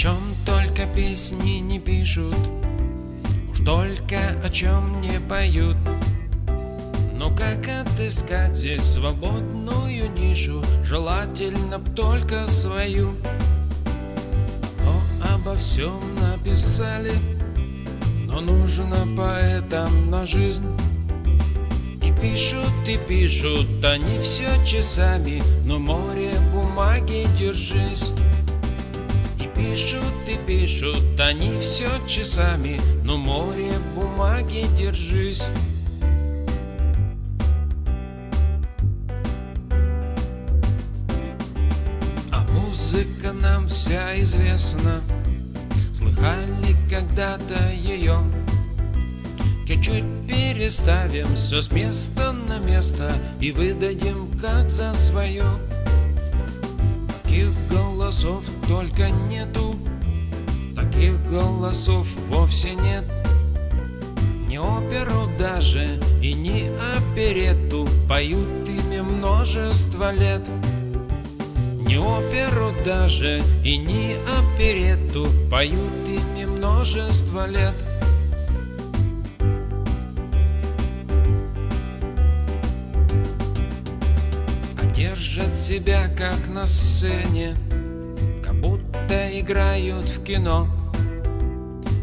чем только песни не пишут Уж только о чем не поют. Но как отыскать здесь свободную нишу? Желательно б только свою. Но обо всем написали Но нужно поэтам на жизнь. И пишут, и пишут они все часами Но море бумаги держись пишут и пишут они все часами, но море бумаги держись. А музыка нам вся известна, слыхали когда-то ее. Чуть-чуть переставим все с места на место и выдадим как за свое. Голосов только нету. Таких голосов вовсе нет. Не оперу даже и не оперету Поют ими множество лет. Не оперу даже и не оперету Поют ими множество лет. Держат себя как на сцене, играют в кино.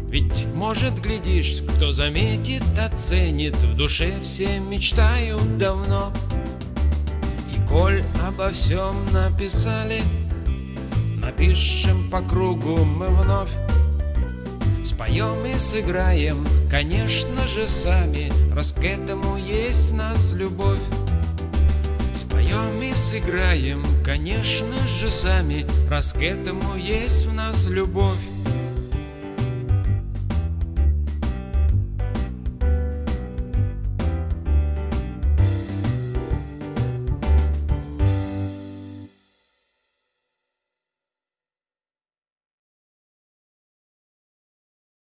Ведь, может, глядишь, кто заметит, оценит, в душе все мечтают давно. И коль обо всем написали, напишем по кругу мы вновь. Споем и сыграем, конечно же, сами, раз к этому есть нас любовь. Сыграем, конечно же, сами, раз к этому есть в нас любовь.